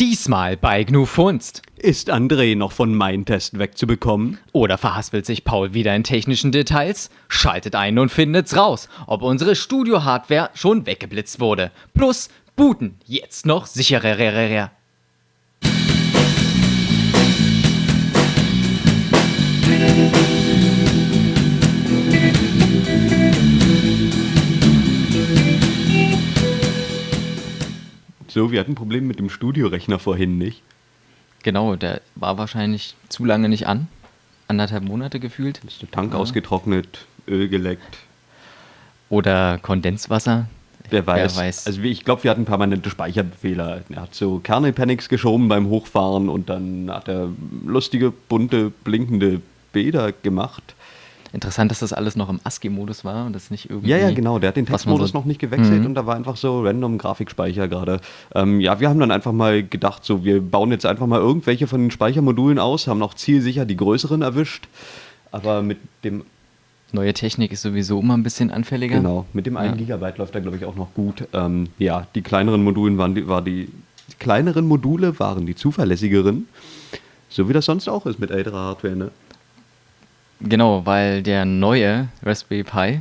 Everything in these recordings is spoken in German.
Diesmal bei GNU Funst. Ist André noch von Mindtest wegzubekommen? Oder verhaspelt sich Paul wieder in technischen Details? Schaltet ein und findet's raus, ob unsere Studio-Hardware schon weggeblitzt wurde. Plus Booten jetzt noch sicherer. So, wir hatten ein Problem mit dem Studiorechner vorhin, nicht? Genau, der war wahrscheinlich zu lange nicht an. Anderthalb Monate gefühlt. Ist der Tank ausgetrocknet, Öl geleckt. Oder Kondenswasser. Wer weiß. Wer weiß. Also ich glaube, wir hatten permanente Speicherfehler. Er hat so Kernel-Panics geschoben beim Hochfahren und dann hat er lustige, bunte, blinkende Bilder gemacht. Interessant, dass das alles noch im ASCII-Modus war und das nicht irgendwie. Ja, ja, genau. Der hat den Textmodus so- noch nicht gewechselt Mhm. und da war einfach so random Grafikspeicher gerade. Ähm, ja, wir haben dann einfach mal gedacht, so wir bauen jetzt einfach mal irgendwelche von den Speichermodulen aus, haben noch zielsicher die größeren erwischt, aber mit dem Neue Technik ist sowieso immer ein bisschen anfälliger. genau mit dem 1 Ja. Gigabyte läuft da glaube ich auch noch gut. Ähm, ja, die kleineren Modulen waren die, war die, die kleineren Module waren die zuverlässigeren, so wie das sonst auch ist mit älterer Hardware. Ne? Genau, weil der neue Raspberry Pi,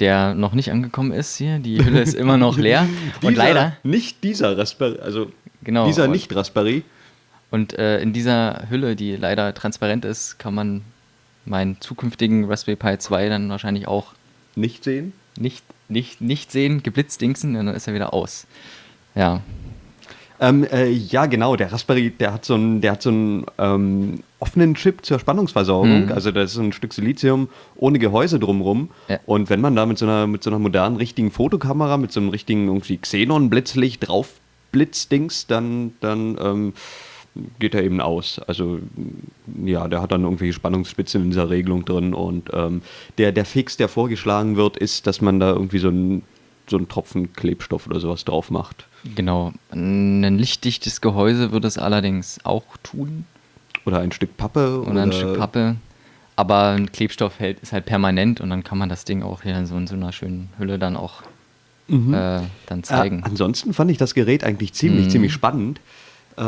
der noch nicht angekommen ist hier, die Hülle ist immer noch leer. und Dieser- leider, nicht dieser Raspberry, also Genau, dieser und- nicht Raspberry. und äh, in dieser Hülle, die leider transparent ist, kann man meinen zukünftigen Raspberry Pi 2 dann wahrscheinlich auch Nicht sehen. nicht, nicht, nicht sehen, geblitzdingsen, und dann ist er wieder aus. Ja, Ähm, äh, ja, genau. Der Raspberry, der hat so einen, der hat so einen ähm, offenen Chip zur Spannungsversorgung. Mhm. Also das ist ein Stück Silizium ohne Gehäuse drumrum. Ja. Und wenn man da mit so einer mit so einer modernen richtigen Fotokamera, mit so einem richtigen irgendwie Xenon-Blitzlicht drauf blitzdings, dann dann ähm, geht er eben aus. Also ja, der hat dann irgendwelche Spannungsspitzen in dieser Regelung drin und ähm, der der Fix, der vorgeschlagen wird, ist, dass man da irgendwie so einen so einen Tropfen Klebstoff oder sowas drauf macht. genau. Ein lichtdichtes Gehäuse würde es allerdings auch tun. Oder ein Stück Pappe. Oder ein Stück Pappe. Aber ein Klebstoff hält, ist halt permanent und dann kann man das Ding auch hier in so, in so einer schönen Hülle dann auch Mhm. äh, dann zeigen. Äh, ansonsten fand ich das Gerät eigentlich ziemlich, Mhm. ziemlich spannend, äh,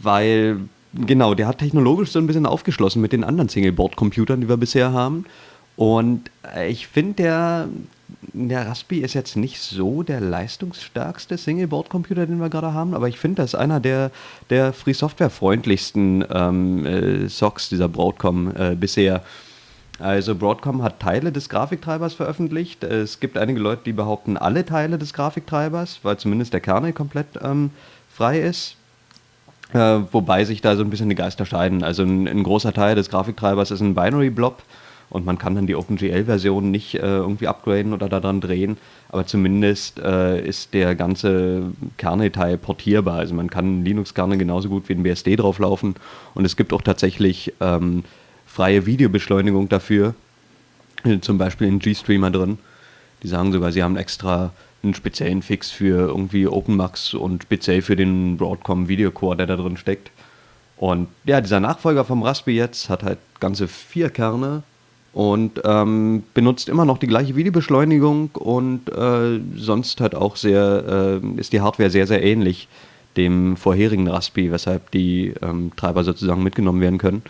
weil, genau, der hat technologisch so ein bisschen aufgeschlossen mit den anderen Singleboard-Computern, die wir bisher haben. Und äh, ich finde, der, der Raspi ist jetzt nicht so der leistungsstärkste Singleboard-Computer, den wir gerade haben, aber ich finde, das ist einer der, der Free-Software-freundlichsten ähm, äh, SOCs dieser Broadcom äh, bisher. Also Broadcom hat Teile des Grafiktreibers veröffentlicht. Es gibt einige Leute, die behaupten alle Teile des Grafiktreibers, weil zumindest der Kernel komplett ähm, frei ist. Äh, wobei sich da so ein bisschen die Geister scheiden. Also ein, ein großer Teil des Grafiktreibers ist ein Binary-Blob und man kann dann die OpenGL-Version nicht äh, irgendwie upgraden oder daran drehen. Aber zumindest äh, ist der ganze Kernel-Teil portierbar. Also man kann Linux-Kernel genauso gut wie ein BSD drauflaufen. Und es gibt auch tatsächlich ähm, freie Videobeschleunigung dafür. Äh, Zum Beispiel in GStreamer drin. Die sagen sogar, sie haben extra einen speziellen Fix für irgendwie OpenMax und speziell für den Broadcom Videocore, der da drin steckt. Und ja, dieser Nachfolger vom Raspberry jetzt hat halt ganze vier Kerne und ähm, benutzt immer noch die gleiche Videobeschleunigung und äh, sonst halt auch sehr, äh, ist die Hardware sehr, sehr ähnlich dem vorherigen Raspberry, weshalb die ähm, Treiber sozusagen mitgenommen werden können.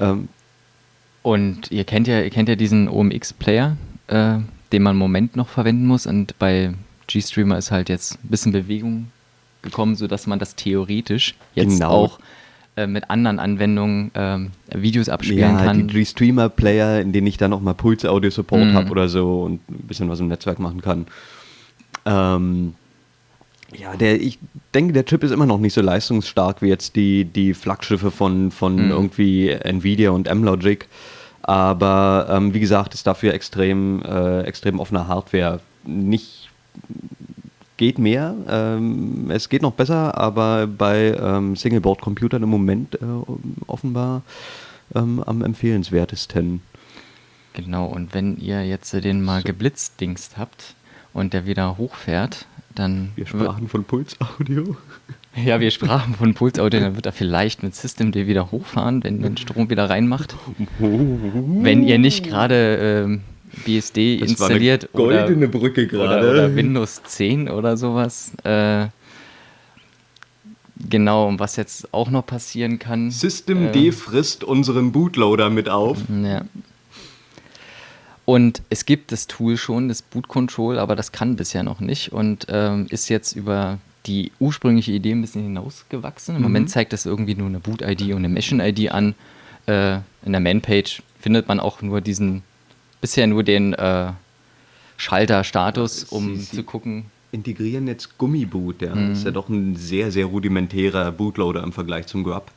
Ähm, Und ihr kennt ja, ihr kennt ja diesen OMX-Player, äh, den man im Moment noch verwenden muss. Und bei GStreamer ist halt jetzt ein bisschen Bewegung gekommen, sodass man das theoretisch jetzt Genau. auch äh, mit anderen Anwendungen ähm, Videos abspielen ja, kann. die G-Streamer-Player, in denen ich dann auch mal Puls-Audio-Support Mhm. habe oder so und ein bisschen was im Netzwerk machen kann. Ähm, ja, der, ich denke, der Chip ist immer noch nicht so leistungsstark wie jetzt die, die Flaggschiffe von, von Mhm. irgendwie Nvidia und M-Logic. Aber ähm, wie gesagt, ist dafür extrem, äh, extrem offene Hardware. Nicht geht mehr, ähm, es geht noch besser, aber bei ähm, Singleboard-Computern im Moment äh, offenbar ähm, am empfehlenswertesten. Genau, und wenn ihr jetzt den mal geblitzdingst habt und der wieder hochfährt, dann Wir sprachen von Pulsaudio. Ja, wir sprachen von Pulsaudio, dann wird er vielleicht mit Systemd wieder hochfahren, wenn den Strom wieder reinmacht. Wenn ihr nicht gerade ähm, BSD Das installiert goldene oder, Brücke oder, gerade. oder Windows 10 oder sowas. Äh, Genau, und was jetzt auch noch passieren kann. Systemd äh, frisst unseren Bootloader mit auf. Ja. Und es gibt das Tool schon, das Boot Control, aber das kann bisher noch nicht und ähm, ist jetzt über die ursprüngliche Idee ein bisschen hinausgewachsen. Im mhm. Moment zeigt das irgendwie nur eine Boot-ID und eine Mission-ID an. Äh, in der Man-Page findet man auch nur diesen, bisher nur den äh, Schalter-Status, um Sie, zu gucken. Integrieren jetzt Gummiboot, ja. Mhm. Das ist ja doch ein sehr, sehr rudimentärer Bootloader im Vergleich zum Grub.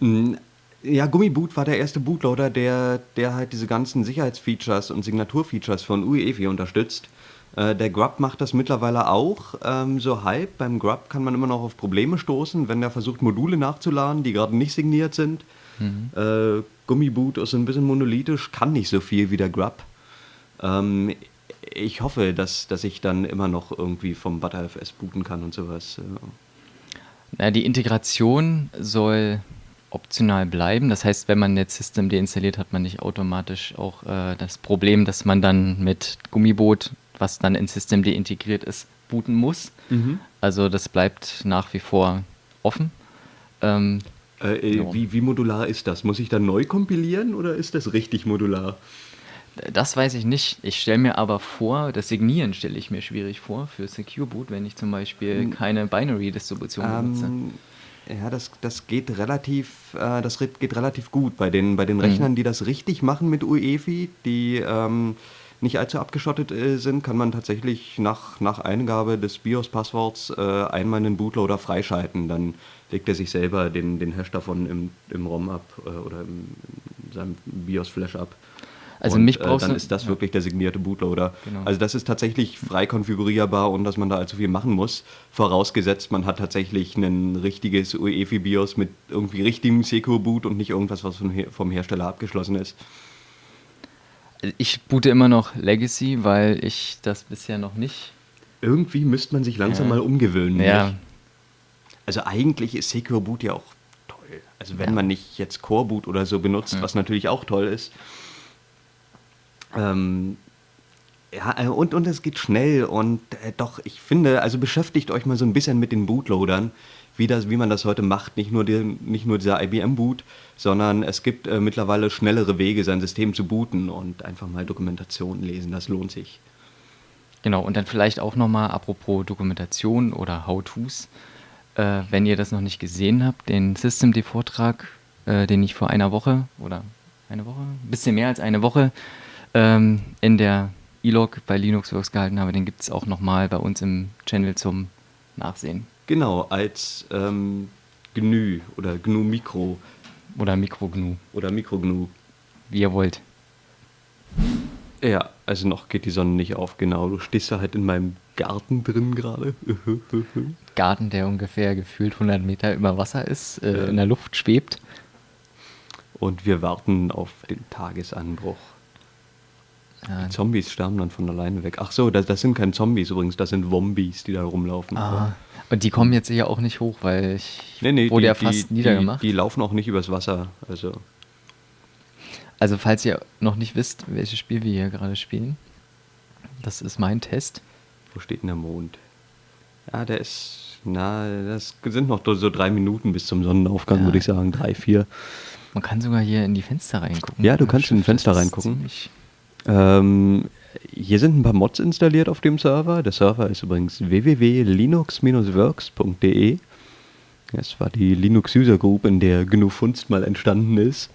Hm, ja, Gummiboot war der erste Bootloader, der, der halt diese ganzen Sicherheitsfeatures und Signaturfeatures von UEFI unterstützt. Äh, der Grub macht das mittlerweile auch ähm, so halb. Beim Grub kann man immer noch auf Probleme stoßen, wenn er versucht, Module nachzuladen, die gerade nicht signiert sind. Mhm. Äh, Gummiboot ist ein bisschen monolithisch, kann nicht so viel wie der Grub. Ähm, ich hoffe, dass, dass ich dann immer noch irgendwie vom ButterFS booten kann und sowas. Na, die Integration soll optional bleiben. Das heißt, wenn man jetzt System deinstalliert, hat man nicht automatisch auch äh, das Problem, dass man dann mit Gummiboot, was dann in System integriert ist, booten muss. Mhm. Also das bleibt nach wie vor offen. Ähm, äh, äh, wie, wie modular ist das? Muss ich dann neu kompilieren oder ist das richtig modular? Das weiß ich nicht. Ich stelle mir aber vor, das Signieren stelle ich mir schwierig vor für Secure Boot, wenn ich zum Beispiel hm. keine Binary-Distribution ähm, benutze. Ja, das, das geht relativ, äh, das geht relativ gut bei den, bei den mhm. Rechnern, die das richtig machen mit UEFI, die ähm, nicht allzu abgeschottet äh, sind, kann man tatsächlich nach, nach Eingabe des BIOS-Passworts äh, einmal einen Bootloader freischalten. Dann legt er sich selber den, den Hash davon im, im ROM ab äh, oder im, in seinem BIOS-Flash ab. Also und, mich äh, brauchst äh, dann ist das ja. wirklich der signierte Bootloader. Genau. Also das ist tatsächlich frei konfigurierbar und dass man da allzu viel machen muss. Vorausgesetzt, man hat tatsächlich ein richtiges UEFI BIOS mit irgendwie richtigem Secure Boot und nicht irgendwas, was vom Hersteller abgeschlossen ist. Ich boote immer noch Legacy, weil ich das bisher noch nicht. Irgendwie müsste man sich langsam ja. mal umgewöhnen. Ja. Nicht? Also eigentlich ist Secure Boot ja auch toll. Also wenn ja. man nicht jetzt Core Boot oder so benutzt, was natürlich auch toll ist, ähm, ja, äh, und, und es geht schnell und äh, doch, ich finde, also beschäftigt euch mal so ein bisschen mit den Bootloadern, wie, das, wie man das heute macht. Nicht nur, die, nicht nur dieser IBM-Boot, sondern es gibt äh, mittlerweile schnellere Wege, sein System zu booten und einfach mal Dokumentation lesen, das lohnt sich. Genau, und dann vielleicht auch nochmal, apropos Dokumentation oder How-Tos, äh, wenn ihr das noch nicht gesehen habt, den Systemd-Vortrag, äh, den ich vor einer Woche oder eine Woche, ein bisschen mehr als eine Woche ähm, in der E-Log bei Linuxworks gehalten habe, den gibt es auch nochmal bei uns im Channel zum Nachsehen. Genau, als ähm, GNU oder GNU Mikro. Oder Mikro GNU. Oder Mikro GNU. Wie ihr wollt. Ja, also noch geht die Sonne nicht auf, genau. Du stehst da halt in meinem Garten drin gerade. Garten, der ungefähr gefühlt 100 Meter über Wasser ist, äh, ja. in der Luft schwebt. Und wir warten auf den Tagesanbruch. Die Zombies sterben dann von alleine weg. Ach so, das, das, sind keine Zombies übrigens, das sind Wombies, die da rumlaufen. Ah. Und die kommen jetzt sicher auch nicht hoch, weil ich nee, nee, wurde die, ja fast die, niedergemacht. Die, die, laufen auch nicht übers Wasser. Also. also falls ihr noch nicht wisst, welches Spiel wir hier gerade spielen, das ist mein Test. Wo steht denn der Mond? Ja, der ist, na, das sind noch so drei Minuten bis zum Sonnenaufgang, ja. würde ich sagen, drei, vier. Man kann sogar hier in die Fenster reingucken. Ja, du kannst in die Fenster reingucken. Ähm, hier sind ein paar Mods installiert auf dem Server. Der Server ist übrigens www.linux-works.de. Das war die Linux User Group, in der GNU Funst mal entstanden ist.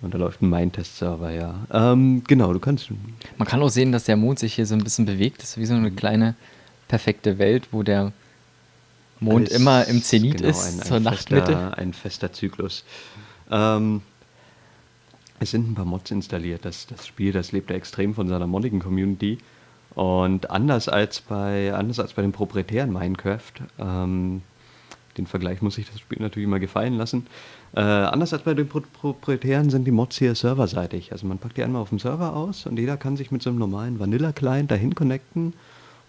Und da läuft ein Main-Test-Server, ja. Ähm, genau, du kannst. Man kann auch sehen, dass der Mond sich hier so ein bisschen bewegt. Das ist wie so eine kleine perfekte Welt, wo der Mond immer im Zenit genau, ist, ein, ein zur fester, Nachtmitte. Ein fester Zyklus. Ähm, es sind ein paar Mods installiert. Das, das Spiel, das lebt ja extrem von seiner modigen Community. Und anders als bei, anders als bei dem proprietären Minecraft, ähm, den Vergleich muss ich das Spiel natürlich immer gefallen lassen. Äh, anders als bei den Pro proprietären sind die Mods hier serverseitig. Also man packt die einmal auf dem Server aus und jeder kann sich mit so einem normalen Vanilla-Client dahin connecten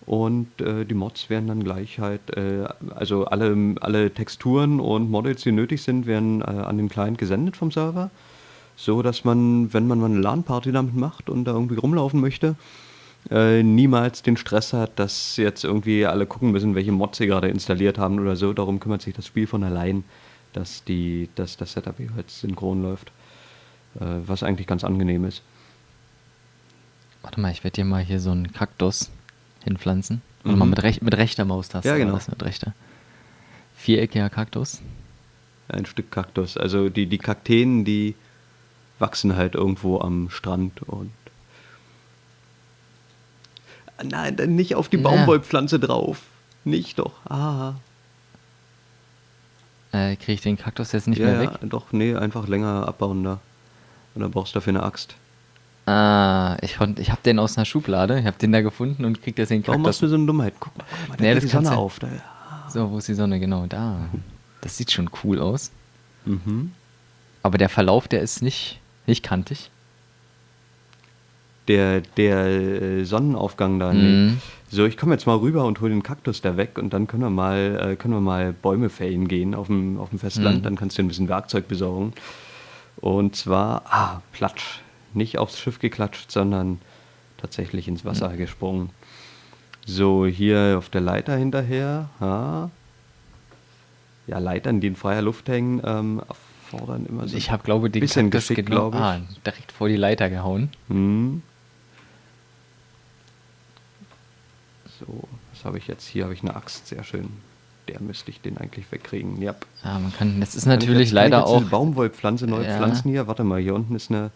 und äh, die Mods werden dann gleich halt, äh, also alle, alle Texturen und Models, die nötig sind, werden äh, an den Client gesendet vom Server so dass man, wenn man mal eine LAN-Party damit macht und da irgendwie rumlaufen möchte, äh, niemals den Stress hat, dass jetzt irgendwie alle gucken müssen, welche Mods sie gerade installiert haben oder so. Darum kümmert sich das Spiel von allein, dass, die, dass das Setup jeweils synchron läuft. Äh, was eigentlich ganz angenehm ist. Warte mal, ich werde dir mal hier so einen Kaktus hinpflanzen. Mhm. mal, mit, rech mit rechter Maustaste. Ja, genau. Mit rechter. Viereckiger Kaktus. Ein Stück Kaktus. Also die, die Kakteen, die wachsen halt irgendwo am Strand und. Nein, dann nicht auf die Ja. Baumwollpflanze drauf. Nicht doch. Ah. Äh, Kriege ich den Kaktus jetzt nicht ja, mehr ja, weg? doch, nee, einfach länger abbauen da. Und dann brauchst du dafür eine Axt. Ah, ich, konnt- ich habe den aus einer Schublade. Ich habe den da gefunden und krieg jetzt den Warum machst Kaktus. du so eine Dummheit? Guck mal, guck mal da Nee, das die Sonne auf. Da. So, wo ist die Sonne? Genau, da. Das sieht schon cool aus. Mhm. Aber der Verlauf, der ist nicht, nicht kantig. Der, der äh, Sonnenaufgang da. Nee. Mhm. So, ich komme jetzt mal rüber und hole den Kaktus da weg und dann können wir mal, äh, können wir mal Bäume fällen gehen auf dem, auf dem Festland. Mhm. Dann kannst du dir ein bisschen Werkzeug besorgen. Und zwar, ah, Platsch. Nicht aufs Schiff geklatscht, sondern tatsächlich ins Wasser gesprungen. So, hier auf der Leiter hinterher. Ha. Ja, Leitern, die in freier Luft hängen, ähm, erfordern immer so. Ich habe, glaube den bisschen Kaktus Geschick, genau ich. ah, direkt vor die Leiter gehauen. Hm. So, was habe ich jetzt? Hier habe ich eine Axt, sehr schön. Der müsste ich den eigentlich wegkriegen. Ja. Ja, man kann, das ist ich natürlich jetzt- ich leider auch. Baumwollpflanze neu Ja. pflanzen hier. Warte mal, hier unten ist eine,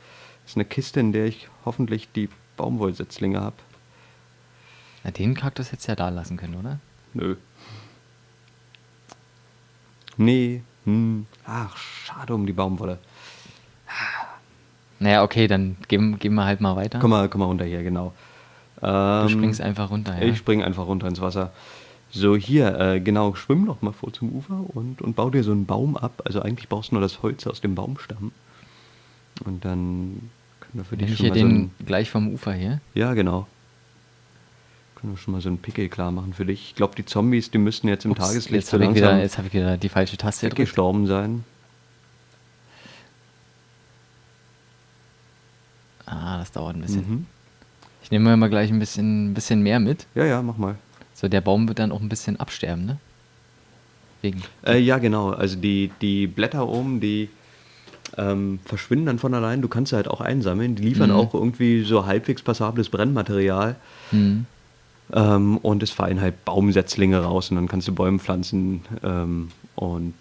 ist eine Kiste, in der ich hoffentlich die Baumwollsetzlinge habe. Na, den Kaktus hättest du ja da lassen können, oder? Nö. Nee. Hm. Ach, schade um die Baumwolle. Naja, okay, dann gehen, gehen wir halt mal weiter. Komm mal, komm mal runter hier, genau. du Ähm, springst einfach runter, ja. Ich springe einfach runter ins Wasser. So, hier, äh, genau, schwimm doch mal vor zum Ufer und, und bau dir so einen Baum ab. Also eigentlich brauchst du nur das Holz aus dem Baumstamm. Und dann können wir für Nehme dich ich schon hier mal so den einen, gleich vom Ufer hier. Ja, genau. Können wir schon mal so einen Pickel klar machen für dich. Ich glaube, die Zombies, die müssten jetzt im Ups, Tageslicht jetzt so habe ich, wieder- langsam jetzt hab ich wieder die falsche Taste gedrückt. weggestorben sein. Ah, das dauert ein bisschen. Mhm. Ich nehme mir mal gleich ein bisschen, ein bisschen mehr mit. Ja, ja, mach mal. So, der Baum wird dann auch ein bisschen absterben, ne? Wegen. Äh, ja, genau. Also die, die Blätter oben, die ähm, verschwinden dann von allein. Du kannst sie halt auch einsammeln. Die liefern Mhm. auch irgendwie so halbwegs passables Brennmaterial. Hm. Ähm, und es fallen halt Baumsetzlinge raus und dann kannst du Bäume pflanzen. Ähm, und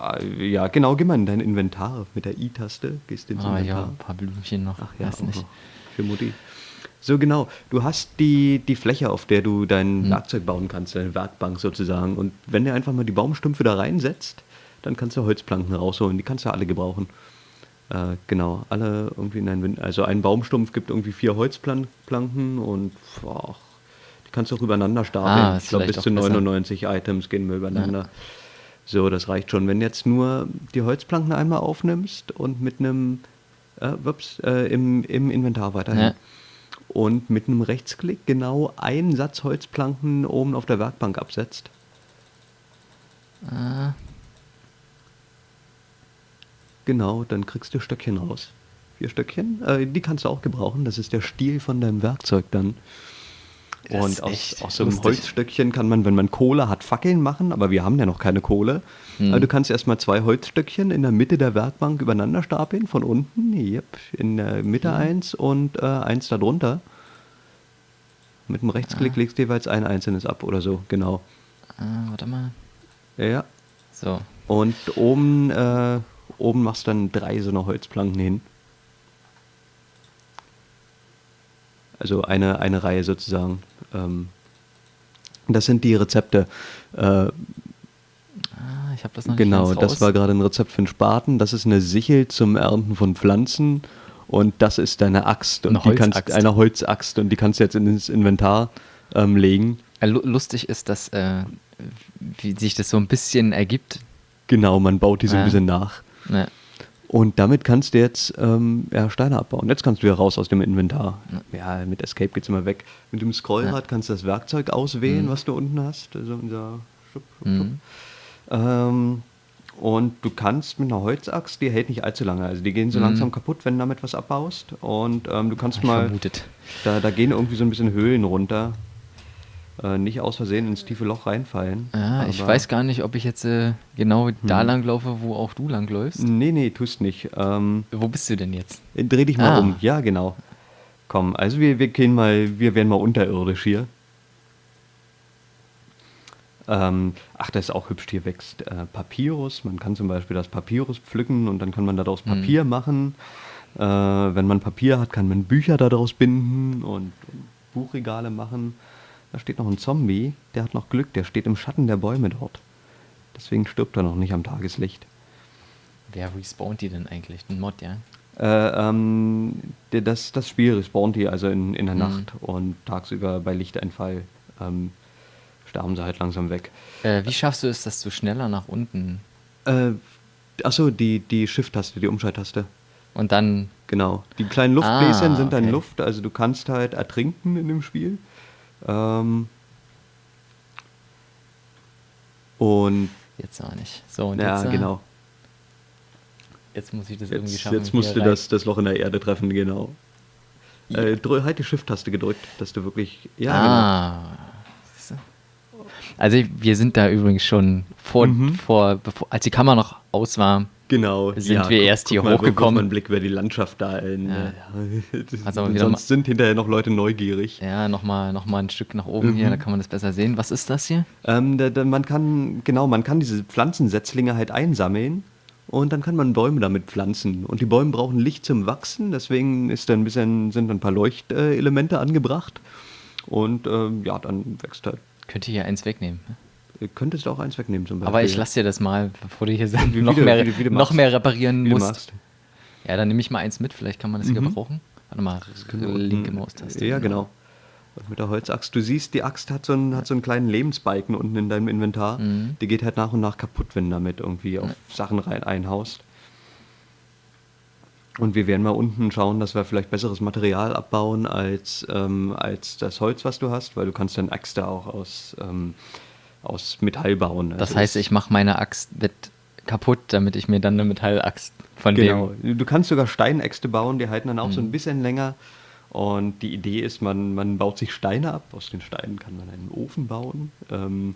äh, ja, genau, geh mal in dein Inventar mit der I-Taste. Gehst ins Ah, ja, ein paar Blümchen noch. Ach ja, weiß nicht. Für Mutti. So genau. Du hast die, die Fläche, auf der du dein Hm. Werkzeug bauen kannst, deine Werkbank sozusagen. Und wenn du einfach mal die Baumstümpfe da reinsetzt, dann kannst du Holzplanken rausholen. Die kannst du alle gebrauchen. Äh, genau, alle irgendwie in ein, also ein Baumstumpf gibt irgendwie vier Holzplanken und boah, kannst du auch übereinander stapeln. Ah, ich glaube, bis zu auch besser. 99 Items gehen wir übereinander. So, das reicht schon. Wenn jetzt nur die Holzplanken einmal aufnimmst und mit einem äh, ups, äh, im, im Inventar weiterhin. Ja. Und mit einem Rechtsklick genau einen Satz Holzplanken oben auf der Werkbank absetzt. Ah, Genau, dann kriegst du Stöckchen raus. Vier Stöckchen. Äh, die kannst du auch gebrauchen. Das ist der Stiel von deinem Werkzeug dann. Das Und aus, aus so einem lustig. Holzstöckchen kann man, wenn man Kohle hat, Fackeln machen, aber wir haben ja noch keine Kohle. Hm. Also du kannst erstmal zwei Holzstöckchen in der Mitte der Werkbank übereinander stapeln, von unten, yep, in der Mitte eins und äh, eins darunter. Mit dem Rechtsklick legst du jeweils ein einzelnes ab oder so, genau. ah, warte mal. Ja, ja. So. Und oben, äh, oben machst du dann drei so eine Holzplanken hin. Also eine, eine Reihe sozusagen. Ähm, das sind die Rezepte. Äh, Ah, ich habe das noch genau, nicht das war gerade ein Rezept für einen Spaten. Das ist eine Sichel zum Ernten von Pflanzen. Und das ist deine Axt. Und Eine die kannst, Holzaxt. eine Holzaxt. Und die kannst du jetzt ins Inventar ähm, legen. Äh, lu- Lustig ist, dass äh, wie sich das so ein bisschen ergibt. Genau, man baut die so ein Ja. bisschen nach. Ne, Und damit kannst du jetzt ähm, ja, Steine abbauen. Jetzt kannst du wieder raus aus dem Inventar. Ja, mit Escape geht's immer weg. Mit dem Scrollrad kannst du das Werkzeug auswählen, was du unten hast. Also unser Schub, Schub, Schub. Mhm. Ähm, Und du kannst mit einer Holzaxt, die hält nicht allzu lange. Also die gehen so Mhm. langsam kaputt, wenn du damit was abbaust. Und ähm, du kannst mal. vermutet. Da, da gehen irgendwie so ein bisschen Höhlen runter. Äh, nicht aus Versehen ins tiefe Loch reinfallen. Ah, ich weiß gar nicht, ob ich jetzt äh, genau da lang laufe, wo auch du lang läufst. Nee, nee, tust nicht. Ähm, Wo bist du denn jetzt? dreh dich mal Ah. um. Ja, genau. Komm, also wir, wir gehen mal, wir werden mal unterirdisch hier. Ähm, ach, das ist auch hübsch, hier wächst äh, Papyrus. Man kann zum Beispiel das Papyrus pflücken und dann kann man daraus Mhm. Papier machen. Äh, wenn man Papier hat, kann man Bücher daraus binden und, und Buchregale machen. Da steht noch ein Zombie, der hat noch Glück, der steht im Schatten der Bäume dort. Deswegen stirbt er noch nicht am Tageslicht. Wer respawnt die denn eigentlich? Ein Mod, ja? Äh, ähm, das, das Spiel respawnt die also in, in der Mhm. Nacht und tagsüber bei Lichteinfall ähm, sterben sie halt langsam weg. Äh, wie schaffst du es, dass du schneller nach unten Äh, achso, die, die Shift-Taste, die Umschalttaste. und dann. Genau. Die kleinen Luftbläschen Ah, sind dann okay. Luft, also du kannst halt ertrinken in dem Spiel. Ähm, und Jetzt auch nicht. So, und ja, jetzt, äh, genau. jetzt muss ich das irgendwie Jetzt, schaffen. jetzt musst du das, das Loch in der Erde treffen, genau. Äh, drü- halt die Shift-Taste gedrückt, dass du wirklich. Ja, genau. ah. Du? Also wir sind da übrigens schon vor, Mhm. vor bevor, als die Kamera noch aus war, Genau. Sind wir erst hier mal, wirf hochgekommen. mal einen Blick über die Landschaft da. In, Ja. Also sonst sind hinterher noch Leute neugierig. ja, nochmal noch mal ein Stück nach oben hier, Mhm. da kann man das besser sehen. Was ist das hier? Ähm, da, da, man kann, genau, man kann diese Pflanzensetzlinge halt einsammeln und dann kann man Bäume damit pflanzen. Und die Bäume brauchen Licht zum Wachsen, deswegen ist da ein bisschen, sind ein paar Leuchtelemente angebracht. Und ähm, ja, dann wächst halt. Könnte hier eins wegnehmen. ne? Ihr könntest auch eins wegnehmen zum Beispiel. Aber ich lasse dir das mal, bevor du hier wie noch, du- mehr, du- wie du noch mehr reparieren du musst. machst. Ja, dann nehme ich mal eins mit, vielleicht kann man das hier Mhm. gebrauchen. Warte mal, linke Maustaste. Ja, genau. Und mit der Holzaxt. Du siehst, die Axt hat so einen, hat so einen kleinen Lebensbalken unten in deinem Inventar. Mhm. Die geht halt nach und nach kaputt, wenn du damit irgendwie auf Sachen rein einhaust. Und wir werden mal unten schauen, dass wir vielleicht besseres Material abbauen als, ähm, als das Holz, was du hast, weil du kannst dann Äxte auch aus, ähm, aus Metall bauen. Das Also heißt, ich mache meine Axt mit kaputt, damit ich mir dann eine Metallaxt von Genau. dem... Du kannst sogar Steinäxte bauen, die halten dann auch so Mhm. ein bisschen länger. Und die Idee ist, man, man baut sich Steine ab. Aus den Steinen kann man einen Ofen bauen ähm,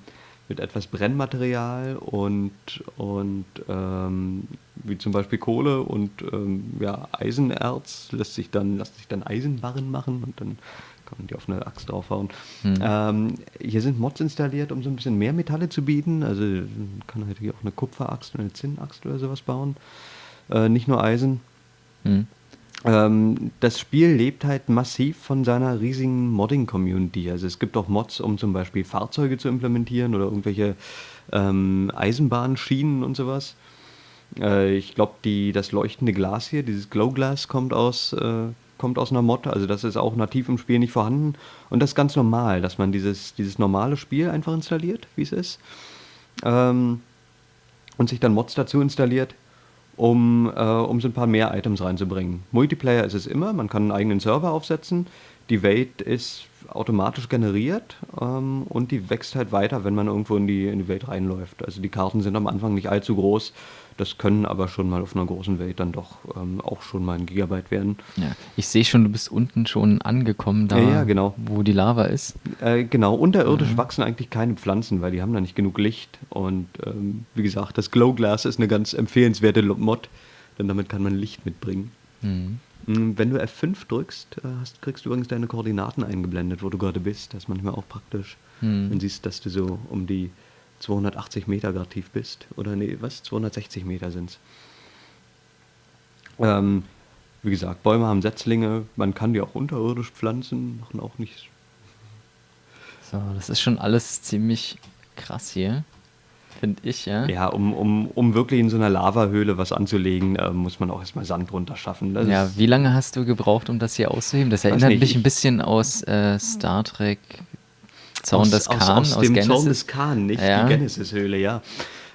mit etwas Brennmaterial und, und ähm, wie zum Beispiel Kohle und ähm, ja, Eisenerz lässt sich dann, lässt sich dann Eisenbarren machen und dann kann man die auf eine Axt draufhauen. Mhm. Ähm, hier sind Mods installiert, um so ein bisschen mehr Metalle zu bieten. Also man kann halt hier auch eine Kupferaxt und eine Zinnaxt oder sowas bauen. Äh, nicht nur Eisen. Hm. Ähm, das Spiel lebt halt massiv von seiner riesigen Modding-Community. Also es gibt auch Mods, um zum Beispiel Fahrzeuge zu implementieren oder irgendwelche ähm, Eisenbahnschienen und sowas. Äh, ich glaube, das leuchtende Glas hier, dieses Glow Glass, kommt aus, äh, kommt aus einer Mod. Also das ist auch nativ im Spiel nicht vorhanden. Und das ist ganz normal, dass man dieses, dieses normale Spiel einfach installiert, wie es ist. Ähm, und sich dann Mods dazu installiert, um, äh, um so ein paar mehr Items reinzubringen. Multiplayer ist es immer, man kann einen eigenen Server aufsetzen, die Welt ist automatisch generiert ähm, und die wächst halt weiter, wenn man irgendwo in die, in die Welt reinläuft. Also die Karten sind am Anfang nicht allzu groß, das können aber schon mal auf einer großen Welt dann doch ähm, auch schon mal ein Gigabyte werden. Ja. Ich sehe schon, du bist unten schon angekommen, da Ja, ja, genau. wo die Lava ist. Äh, genau, unterirdisch wachsen eigentlich keine Pflanzen, weil die haben da nicht genug Licht. Und ähm, wie gesagt, das Glow Glass ist eine ganz empfehlenswerte Mod, denn damit kann man Licht mitbringen. Hm. Mm, Wenn du F5 drückst, äh, hast, kriegst du übrigens deine Koordinaten eingeblendet, wo du gerade bist. Das ist manchmal auch praktisch. Hm. Dann siehst dass du so um die 280 Meter gerade tief bist. Oder nee, was? 260 Meter sind's. Ähm, wie gesagt, Bäume haben Setzlinge, man kann die auch unterirdisch pflanzen, machen auch nicht. So, das ist schon alles ziemlich krass hier. Finde ich, ja. Ja, um, um, um wirklich in so einer Lavahöhle was anzulegen, äh, muss man auch erstmal Sand runter schaffen. Das Ja, wie lange hast du gebraucht, um das hier auszuheben? Das erinnert nicht, mich ich- ein bisschen aus äh, Star Trek Aus, des aus, Khan, aus, dem Genesis. Zaun des Khan, nicht Ja. die Genesis-Höhle, ja.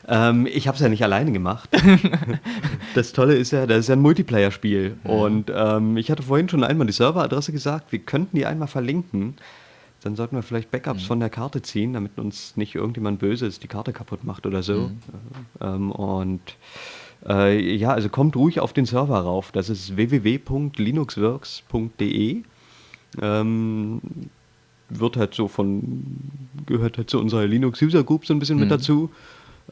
Ähm, ich habe es ja nicht alleine gemacht. das Tolle ist ja, das ist ja ein Multiplayer-Spiel. Und ähm, ich hatte vorhin schon einmal die Serveradresse gesagt, wir könnten die einmal verlinken. dann sollten wir vielleicht Backups Mhm. von der Karte ziehen, damit uns nicht irgendjemand Böses die Karte kaputt macht oder so. Mhm. Ähm, und äh, ja, also kommt ruhig auf den Server rauf. Das ist www.linuxworks.de. Ähm, wird halt so von, gehört halt zu unserer Linux User Group so ein bisschen mit Mhm. dazu.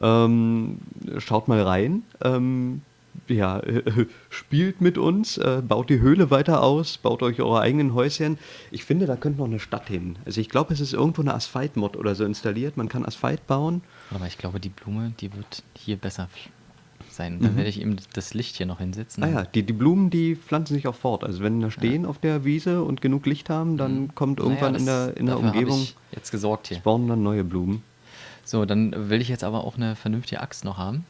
Ähm, schaut mal rein. Ähm, ja, spielt mit uns, äh, baut die Höhle weiter aus, baut euch eure eigenen Häuschen. Ich finde, da könnte noch eine Stadt hin. Also ich glaube, es ist irgendwo eine Asphalt-Mod oder so installiert. Man kann Asphalt bauen. Aber ich glaube, die Blume, die wird hier besser sein. Dann Mhm. werde ich eben das Licht hier noch hinsetzen. Ah ja, die, die Blumen, die pflanzen sich auch fort. Also wenn da stehen auf der Wiese und genug Licht haben, dann Mhm. kommt irgendwann Naja, in der, in der Umgebung, jetzt gesorgt hier. spawnen dann neue Blumen. So, dann will ich jetzt aber auch eine vernünftige Axt noch haben.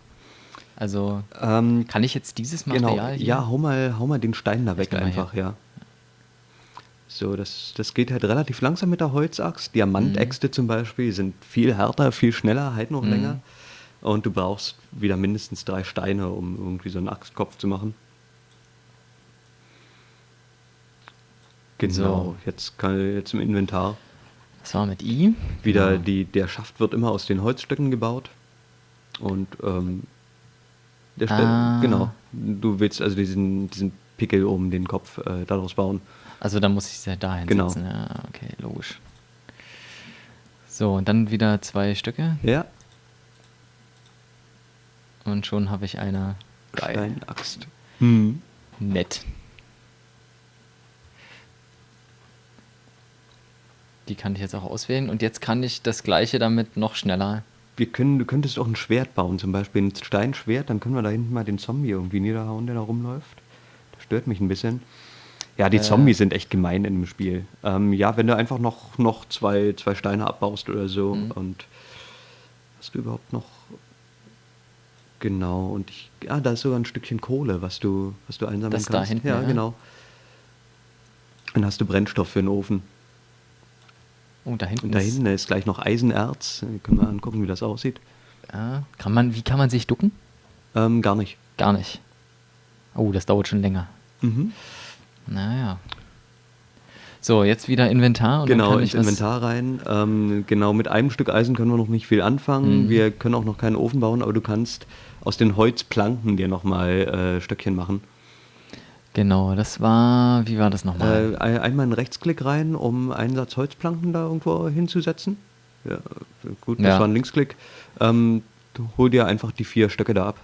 Also, Ähm, kann ich jetzt dieses genau, Material hier? ja, hau mal, hau mal den Stein da weg einfach, ja. So, das, das geht halt relativ langsam mit der Holzaxt. Diamantäxte zum Beispiel sind viel härter, viel schneller, halten noch Mhm. länger. Und du brauchst wieder mindestens drei Steine, um irgendwie so einen Axtkopf zu machen. Genau, So. jetzt, kann, jetzt im Inventar. Das war mit I. Wieder Genau. die, der Schaft wird immer aus den Holzstücken gebaut. Und ähm, der Ste- Ah. genau, du willst also diesen, diesen Pickel um den Kopf äh, daraus bauen. Also dann muss ich sie da Genau. hinsetzen. Ja, okay, logisch. So, und dann wieder zwei Stücke Ja, und schon habe ich eine geil. Steinaxt. Hm. Nett. Die kann ich jetzt auch auswählen und jetzt kann ich das gleiche damit noch schneller. Wir können, du könntest auch ein Schwert bauen, zum Beispiel ein Steinschwert, dann können wir da hinten mal den Zombie irgendwie niederhauen, der da rumläuft. Das stört mich ein bisschen. Ja, die Äh. Zombies sind echt gemein in dem Spiel. Ähm, ja, wenn du einfach noch, noch zwei, zwei Steine abbaust oder so Mhm. und hast du überhaupt noch. Genau, und ich. Ah, da ist sogar ein Stückchen Kohle, was du, was du einsammeln Das da kannst. hinten, ja, ja? genau. Dann hast du Brennstoff für den Ofen. Oh, da hinten Und da ist- hinten ist gleich noch Eisenerz. Können wir angucken, wie das aussieht. Ja, kann man, wie kann man sich ducken? Ähm, gar nicht. Gar nicht. Oh, das dauert schon länger. Mhm. Naja. So, jetzt wieder Inventar. Und genau, ins Inventar rein. Ähm, genau, mit einem Stück Eisen können wir noch nicht viel anfangen. Mhm. Wir können auch noch keinen Ofen bauen, aber du kannst aus den Holzplanken dir nochmal äh, Stöckchen machen. Genau, das war, wie war das nochmal? Äh, ein- einmal einen Rechtsklick rein, um einen Satz Holzplanken da irgendwo hinzusetzen. Ja, gut, das Ja. war ein Linksklick. Ähm, du hol dir einfach die vier Stöcke da ab.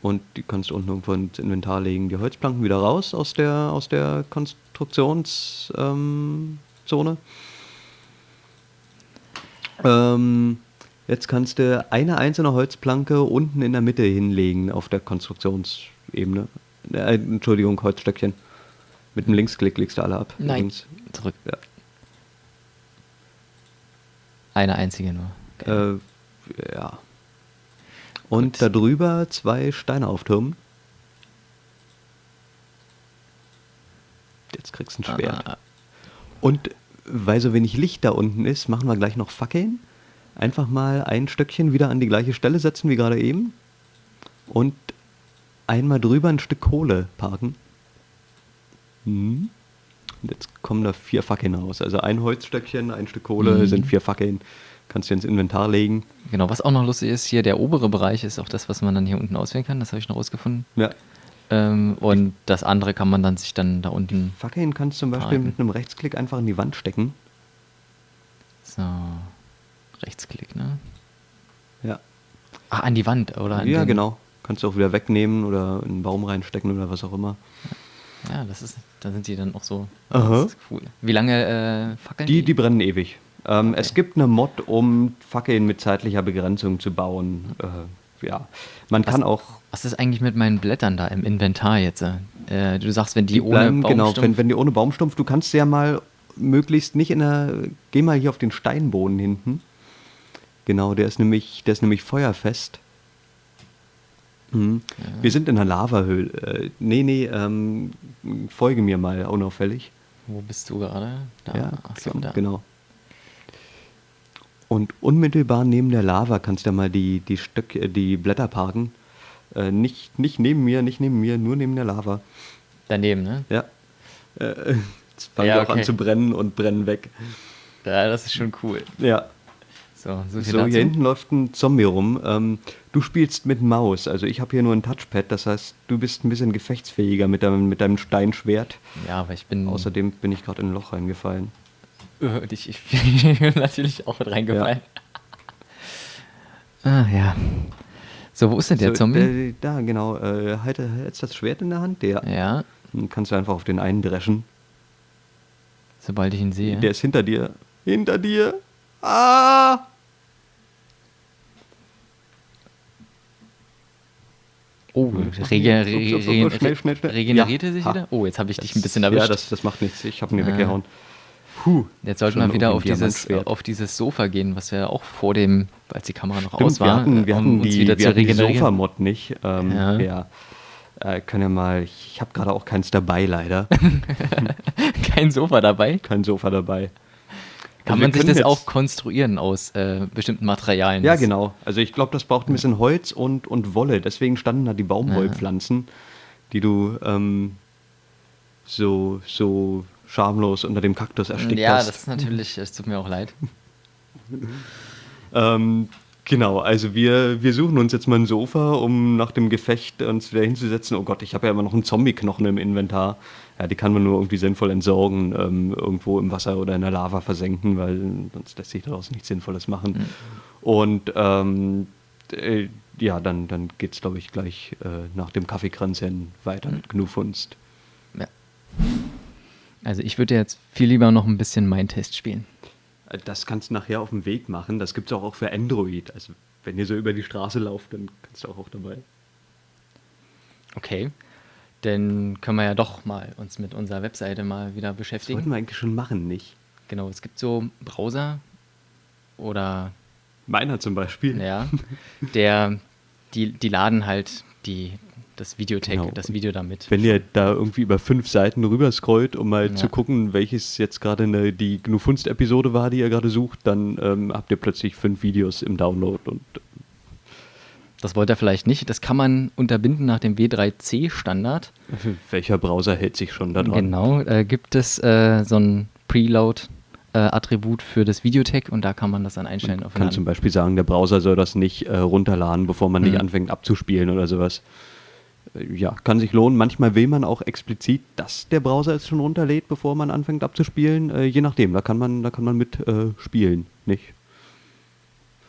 Und die kannst du unten irgendwo ins Inventar legen. Die Holzplanken wieder raus aus der, aus der Konstruktionszone. Ähm, ähm, jetzt kannst du eine einzelne Holzplanke unten in der Mitte hinlegen auf der Konstruktionsebene. Äh, Entschuldigung, Holzstöckchen. Mit dem Linksklick legst du alle ab. Nein, übrigens. zurück. Ja. Eine einzige nur. Okay. Äh, ja. Und Gut. darüber zwei Steine auftürmen. Jetzt kriegst du ein Schwert. Ah, Und weil so wenig Licht da unten ist, machen wir gleich noch Fackeln. Einfach mal ein Stöckchen wieder an die gleiche Stelle setzen wie gerade eben. Und einmal drüber ein Stück Kohle parken. Hm. Und jetzt kommen da vier Fackeln raus. Also ein Holzstöckchen, ein Stück Kohle Mhm. sind vier Fackeln. Kannst du ins Inventar legen. Genau, was auch noch lustig ist, hier der obere Bereich ist auch das, was man dann hier unten auswählen kann. Das habe ich noch rausgefunden. Ja. Ähm, und das andere kann man dann sich dann da unten. Fackeln kannst du zum Beispiel Parken. mit einem Rechtsklick einfach in die Wand stecken. So. Rechtsklick, ne? Ja. Ah, an die Wand, oder? An Ja, genau. Kannst du auch wieder wegnehmen oder in einen Baum reinstecken oder was auch immer. Ja, das ist, da sind die dann auch so. Aha. Das ist cool. Wie lange äh, fackeln Die, die brennen ewig. Ähm, Okay. Es gibt eine Mod, um Fackeln mit zeitlicher Begrenzung zu bauen. Äh, ja, man Was- kann auch. Was ist eigentlich mit meinen Blättern da im Inventar jetzt? Äh, du sagst, wenn die, Die ohne bleiben, genau, Baumstumpf- wenn, wenn die ohne Baumstumpf, du kannst ja mal möglichst nicht in der. Geh mal hier auf den Steinboden hinten. Genau, der ist nämlich, der ist nämlich feuerfest. Mhm. Ja. Wir sind in einer Lavahöhle. Äh, nee, nee, ähm, folge mir mal unauffällig. Wo bist du gerade? Da. Ja, so, klar, da. genau. Und unmittelbar neben der Lava kannst du ja mal die, die, Stöck, äh, die Blätter parken. Äh, nicht, nicht neben mir, nicht neben mir, nur neben der Lava. Daneben, ne? Ja. Äh, nichts. Fangen Ja, die auch an zu brennen und brennen weg. Ja, das ist schon cool. Ja. So, so So, hier hinten läuft ein Zombie rum. Ähm, du spielst mit Maus. Also ich habe hier nur ein Touchpad. Das heißt, du bist ein bisschen gefechtsfähiger mit deinem, mit deinem Steinschwert. Ja, aber ich bin. Außerdem bin ich gerade in ein Loch reingefallen. Äh, ich, ich bin natürlich auch mit reingefallen. Ah, ja. So, wo ist denn der so, Zombie? äh, da, genau. Äh, halte jetzt das Schwert in der Hand. Der. ja, Dann kannst du einfach auf den einen dreschen. sobald ich ihn sehe. Der ist hinter dir. Hinter dir. Ah! Oh, Ups, rege ups, re ups, ups, re ups, schnell, schnell, schnell. regeneriert er sich Ja. wieder? Oh, jetzt habe ich dich ein bisschen erwischt. Ja, das, das macht nichts. Ich habe ihn Ah. weggehauen. Puh. Jetzt sollten wir wieder auf dieses, auf dieses Sofa gehen, was wir auch vor dem, als die Kamera noch Stimmt, aus war, wir hatten, wir um hatten uns die, wieder wir hatten die. Sofa-Mod nicht. Ähm, Ja. ja. Äh, können ja mal, ich habe gerade auch keins dabei, leider. Kein Sofa dabei. Kein Sofa dabei. Kann Also man sich das auch konstruieren aus äh, bestimmten Materialien? Ja, genau. Also ich glaube, das braucht ein bisschen Holz und, und Wolle. Deswegen standen da die Baumwollpflanzen, die du ähm, so, so schamlos unter dem Kaktus erstickt Ja, hast. das ist natürlich, es tut mir auch leid. Ähm, genau, also wir, wir suchen uns jetzt mal ein Sofa, um nach dem Gefecht uns wieder hinzusetzen. Oh Gott, ich habe ja immer noch einen Zombie-Knochen im Inventar. Ja, die kann man nur irgendwie sinnvoll entsorgen, ähm, irgendwo im Wasser oder in der Lava versenken, weil sonst lässt sich daraus nichts Sinnvolles machen. Und ähm, äh, ja, dann, dann geht es, glaube ich, gleich äh, nach dem Kaffeekränzchen weiter mit Gnufunst. Ja. Also ich würde jetzt viel lieber noch ein bisschen mein Test spielen. Das kannst du nachher auf dem Weg machen. Das gibt es auch, auch für Android. Also wenn ihr so über die Straße lauft, dann kannst du auch, auch dabei. Okay. Dann können wir ja doch mal uns mit unserer Webseite mal wieder Das beschäftigen. wollten wir eigentlich schon machen, nicht? Genau, es gibt so Browser oder Meiner zum Beispiel. ja, der, die, die laden halt die, das Videotag, Genau. das Video damit. Wenn ihr da irgendwie über fünf Seiten rüber scrollt, um mal Ja. zu gucken, welches jetzt gerade eine, die Gnufunst-Episode war, die ihr gerade sucht, dann ähm, habt ihr plötzlich fünf Videos im Download und Das wollte er vielleicht nicht. Das kann man unterbinden nach dem W3C-Standard. äh, welcher Browser hält sich schon da dran? Genau, äh, gibt es äh, so ein Preload-Attribut für das Videotag und da kann man das dann einstellen. auf Kann zum Beispiel sagen, der Browser soll das nicht äh, runterladen, bevor man nicht Mhm. anfängt abzuspielen oder sowas. Äh, Ja, kann sich lohnen. Manchmal will man auch explizit, dass der Browser es schon runterlädt, bevor man anfängt abzuspielen. Äh, je nachdem, da kann man, da kann man mit äh, spielen, nicht?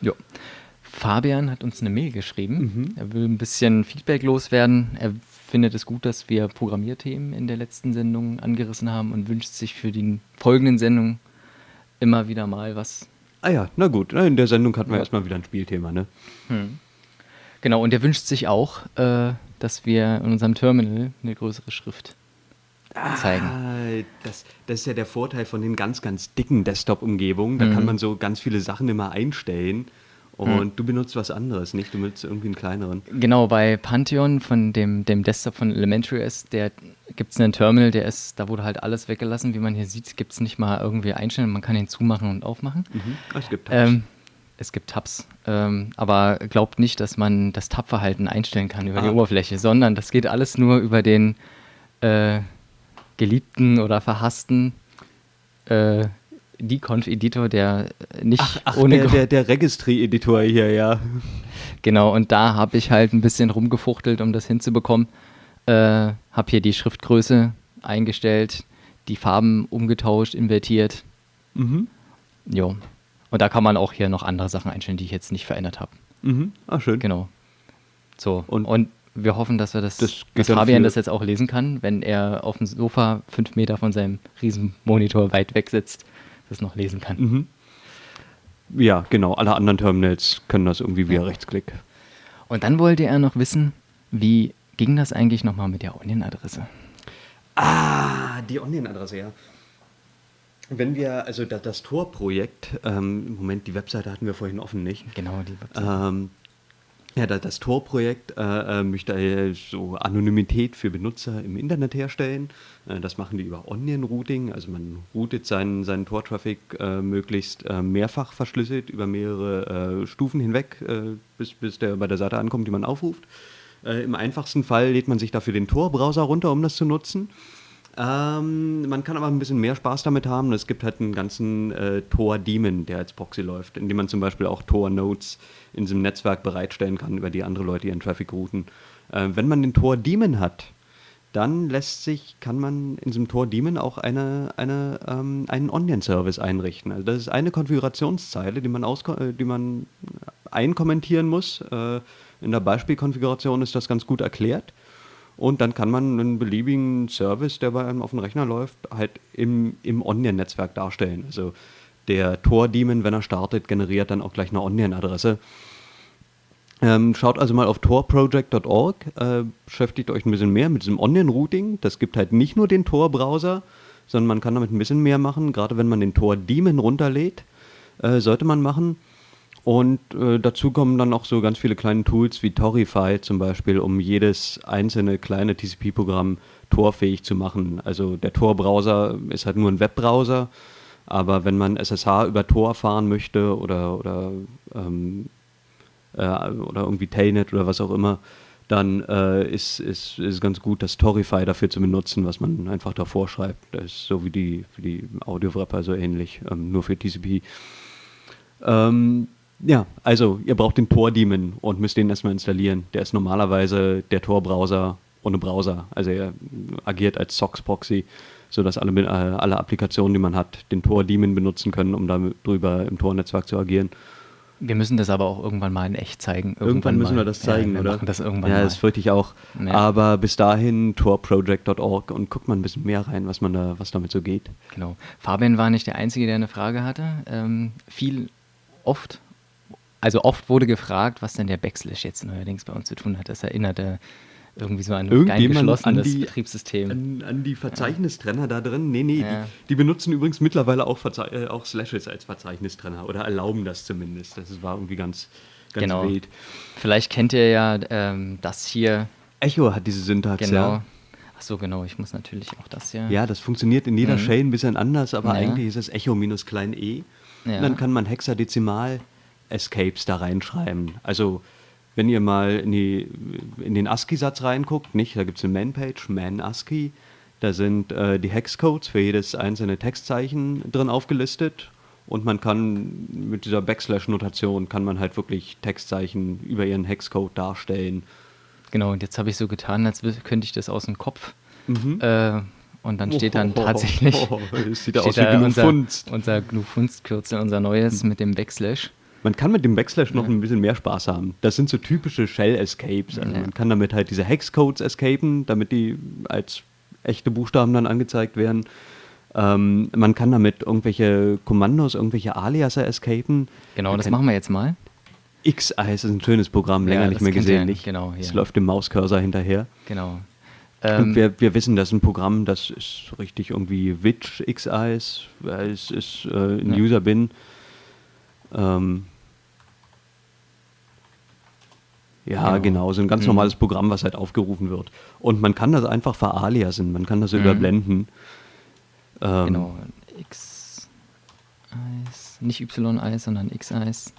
Jo. Fabian hat uns eine Mail geschrieben. Mhm. Er will ein bisschen Feedback loswerden. Er findet es gut, dass wir Programmierthemen in der letzten Sendung angerissen haben und wünscht sich für die folgenden Sendungen immer wieder mal was. Ah ja, na gut. In der Sendung hatten wir Ja. erstmal wieder ein Spielthema, ne? Genau, und er wünscht sich auch, äh, dass wir in unserem Terminal eine größere Schrift zeigen. Ah, das, das ist ja der Vorteil von den ganz, ganz dicken Desktop-Umgebungen. Da kann Mhm. man so ganz viele Sachen immer einstellen. Und du benutzt was anderes, nicht? Du benutzt irgendwie einen kleineren. Genau, bei Pantheon von dem, dem Desktop von Elementary OS, der gibt es einen Terminal, der ist, da wurde halt alles weggelassen. Wie man hier sieht, gibt es nicht mal irgendwie einstellen. Man kann ihn zumachen und aufmachen. Mhm. Ah, Es gibt Tabs. Ähm, es gibt Tabs, ähm, aber glaubt nicht, dass man das Tab-Verhalten einstellen kann über die Ah. Oberfläche, sondern das geht alles nur über den äh, geliebten oder verhassten äh, Deconf-Editor, der nicht Ach, ohne der, der, der Registry-Editor hier, ja. Genau, und da habe ich halt ein bisschen rumgefuchtelt, um das hinzubekommen. Äh, habe hier die Schriftgröße eingestellt, die Farben umgetauscht, invertiert. Mhm. Jo. Und da kann man auch hier noch andere Sachen einstellen, die ich jetzt nicht verändert habe. Mhm. Ah, schön. Genau. So. Und- Und, wir hoffen, dass wir das, Das dass Fabian für- das jetzt auch lesen kann, wenn er auf dem Sofa fünf Meter von seinem Riesenmonitor weit weg sitzt, das noch lesen kann. Mhm. Ja, genau. Alle anderen Terminals können das irgendwie via Rechtsklick. Und dann wollte er noch wissen, wie ging das eigentlich nochmal mit der Onion-Adresse? Ah, die Online-Adresse, ja. Wenn wir, also das, das Tor-Projekt, ähm, Moment, die Webseite hatten wir vorhin offen, nicht? Genau, die Website. Ähm, ja, das, das Tor-Projekt äh, äh, möchte so Anonymität für Benutzer im Internet herstellen. Äh, das machen die über Onion-Routing. Also man routet seinen, seinen Tor-Traffic äh, möglichst äh, mehrfach verschlüsselt über mehrere äh, Stufen hinweg, bis, bis der bei der Seite ankommt, die man aufruft. Im einfachsten Fall lädt man sich dafür den Tor-Browser runter, um das zu nutzen. Ähm, man kann aber ein bisschen mehr Spaß damit haben. Es gibt halt einen ganzen äh, Tor-Daemon, der als Proxy läuft, in dem man zum Beispiel auch Tor-Nodes in diesem Netzwerk bereitstellen kann, über die andere Leute ihren Traffic routen. Äh, wenn man den Tor-Daemon hat, dann lässt sich, kann man in diesem Tor-Daemon auch eine, eine, ähm, einen Onion-Service einrichten. Also das ist eine Konfigurationszeile, die man, aus, äh, die man einkommentieren muss. Äh, in der Beispielkonfiguration ist das ganz gut erklärt. Und dann kann man einen beliebigen Service, der bei einem auf dem Rechner läuft, halt im, im Onion-Netzwerk darstellen. Also der Tor-Daemon, wenn er startet, generiert dann auch gleich eine Onion-Adresse. Ähm, schaut also mal auf torproject.org, äh, beschäftigt euch ein bisschen mehr mit diesem Onion-Routing. Das gibt halt nicht nur den Tor-Browser, sondern man kann damit ein bisschen mehr machen. Gerade wenn man den Tor-Daemon runterlädt, äh, sollte man machen. Und äh, dazu kommen dann auch so ganz viele kleine Tools wie Torify zum Beispiel, um jedes einzelne kleine TCP-Programm torfähig zu machen. Also der Tor-Browser ist halt nur ein Webbrowser, aber wenn man SSH über Tor fahren möchte oder, oder, ähm, äh, oder irgendwie Telnet oder was auch immer, dann äh, ist es ist, ist ganz gut, das Torify dafür zu benutzen, was man einfach davor schreibt. Das ist so wie die, wie die Audio-Wrapper so ähnlich, ähm, nur für TCP. Ähm, ja, also ihr braucht den Tor-Daemon und müsst den erstmal installieren. Der ist normalerweise der Tor-Browser ohne Browser. Also er agiert als SOX-Proxy, sodass alle, äh, alle Applikationen, die man hat, den Tor-Daemon benutzen können, um darüber im Tor-Netzwerk zu agieren. Wir müssen das aber auch irgendwann mal in echt zeigen. Irgendwann, irgendwann müssen mal. wir das zeigen, ja, wir oder? Machen das irgendwann ja, mal. das fürchte ich auch. Ja. Aber bis dahin torproject.org und guckt mal ein bisschen mehr rein, was man da, was damit so geht. Genau. Fabian war nicht der Einzige, der eine Frage hatte. Ähm, viel oft also oft wurde gefragt, was denn der Backslash jetzt neuerdings bei uns zu tun hat. Das erinnerte irgendwie so an ein geschlossenes die, Betriebssystem. An, an, die Verzeichnistrenner ja. da drin. Nee, nee, ja. die, die, benutzen übrigens mittlerweile auch, Verze äh, auch Slashes als Verzeichnistrenner oder erlauben das zumindest. Das war irgendwie ganz, ganz genau. wild. Vielleicht kennt ihr ja ähm, das hier. Echo hat diese Syntax, genau. ja. Ach so, genau, ich muss natürlich auch das hier. Ja, das funktioniert in jeder mhm. Shell ein bisschen anders, aber ja. eigentlich ist es Echo minus klein e. Und dann kann man hexadezimal Escapes da reinschreiben. Also wenn ihr mal in, die, in den ASCII-Satz reinguckt, nicht, da gibt es eine Man-Page, Man-ASCII, da sind äh, die Hexcodes für jedes einzelne Textzeichen drin aufgelistet und man kann mit dieser Backslash-Notation kann man halt wirklich Textzeichen über ihren Hexcode darstellen. Genau, und jetzt habe ich so getan, als könnte ich das aus dem Kopf. Mhm. Äh, und dann steht dann tatsächlich oh, oh, oh, sieht aus wie unser, unser GNU-Funst-Kürzel, unser neues mit dem Backslash. Man kann mit dem Backslash noch ja. ein bisschen mehr Spaß haben. Das sind so typische Shell-Escapes. Also ja. man kann damit halt diese Hexcodes escapen, damit die als echte Buchstaben dann angezeigt werden. Ähm, man kann damit irgendwelche Kommandos, irgendwelche Aliaser escapen. Genau, man das machen wir jetzt mal. X-Eyes ist ein schönes Programm, länger ja, nicht mehr gesehen. Nicht. Genau, es läuft dem Mauscursor hinterher. Genau. Ähm, wir, wir, wissen, das ist ein Programm, das ist richtig irgendwie Witch X-Eyes. Es ist äh, ein User-Bin. Ähm, Ja, genau. genau. So ein ganz mhm. normales Programm, was halt aufgerufen wird. Und man kann das einfach veraliasen, man kann das mhm. überblenden. Ähm, genau. X-Eis, nicht Y-Eis, sondern X-Eis.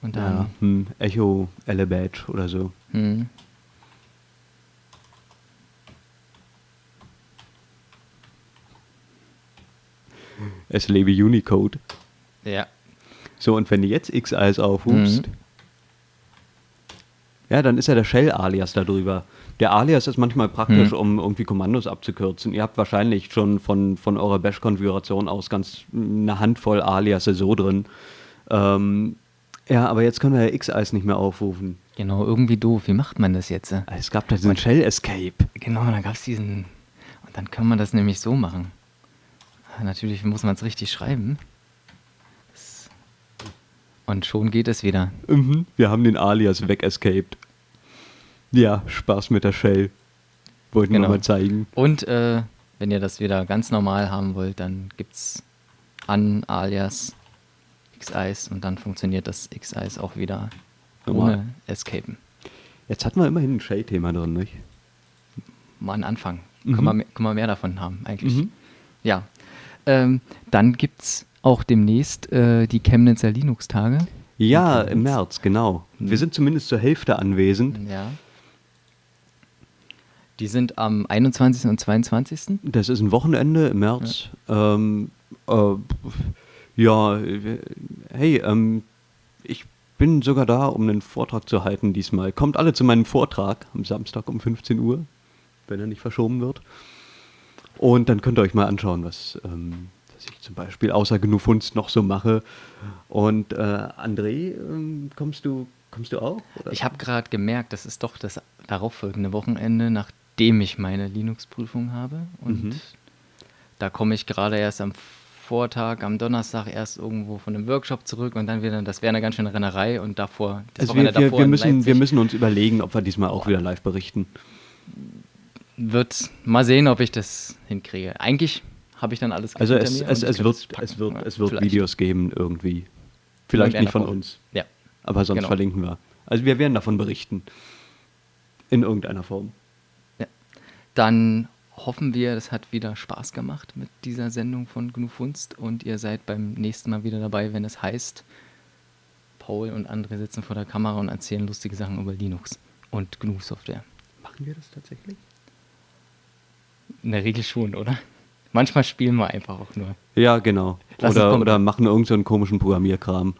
Und dann. Ja, hm, Echo Elebadge oder so. Mhm. Es lebe Unicode. Ja. So, und wenn du jetzt X-Eis aufrufst, mhm. Ja, dann ist ja der Shell-Alias darüber. Der Alias ist manchmal praktisch, hm. um irgendwie Kommandos abzukürzen. Ihr habt wahrscheinlich schon von, von eurer Bash-Konfiguration aus ganz eine Handvoll Aliasse so drin. Ähm, ja, aber jetzt können wir ja X-Eis nicht mehr aufrufen. Genau, irgendwie doof. Wie macht man das jetzt? Es gab da diesen Shell-Escape. Genau, dann gab es diesen. Und dann kann man das nämlich so machen. Natürlich muss man es richtig schreiben. Und schon geht es wieder. Mhm. Wir haben den Alias wegescaped. Ja, Spaß mit der Shell. Wollten genau. wir mal zeigen. Und äh, wenn ihr das wieder ganz normal haben wollt, dann gibt es an Alias X-Eis und dann funktioniert das X-Eis auch wieder normal. ohne Escapen. Jetzt hatten wir immerhin ein Shell-Thema drin, nicht? Mal ein Anfang. Mhm. Können, wir, können wir mehr davon haben, eigentlich. Mhm. Ja. Ähm, dann gibt es auch demnächst äh, die Chemnitzer Linux-Tage. Ja, im März, genau. Wir sind zumindest zur Hälfte anwesend. Ja. Die sind am 21. und 22. Das ist ein Wochenende im März. Ja, ähm, äh, ja hey, ähm, ich bin sogar da, um einen Vortrag zu halten diesmal. Kommt alle zu meinem Vortrag am Samstag um 15 Uhr, wenn er nicht verschoben wird. Und dann könnt ihr euch mal anschauen, was, ähm, was ich zum Beispiel außer Genufunst noch so mache. Und äh, André, ähm, kommst du kommst du auch? Oder? Ich habe gerade gemerkt, das ist doch das darauffolgende Wochenende, nachdem ich meine Linux-Prüfung habe. Und mhm. da komme ich gerade erst am Vortag, am Donnerstag erst irgendwo von einem Workshop zurück und dann wieder, das wäre eine ganz schöne Rennerei und davor, das also wir, wir, davor wir, müssen, wir müssen uns überlegen, ob wir diesmal auch wieder live berichten. Wird mal sehen, ob ich das hinkriege. Eigentlich habe ich dann alles Also es, es, es, wird, es wird, es wird Videos geben irgendwie. Vielleicht nicht von uns. Ja. Aber sonst genau. verlinken wir. Also wir werden davon berichten. In irgendeiner Form. Ja. Dann hoffen wir, es hat wieder Spaß gemacht mit dieser Sendung von GNU Funst und ihr seid beim nächsten Mal wieder dabei, wenn es heißt, Paul und andere sitzen vor der Kamera und erzählen lustige Sachen über Linux und GNU-Software. Machen wir das tatsächlich? In der Regel schon, oder? Manchmal spielen wir einfach auch nur. Ja, genau. oder, oder machen irgendeinen so komischen Programmierkram.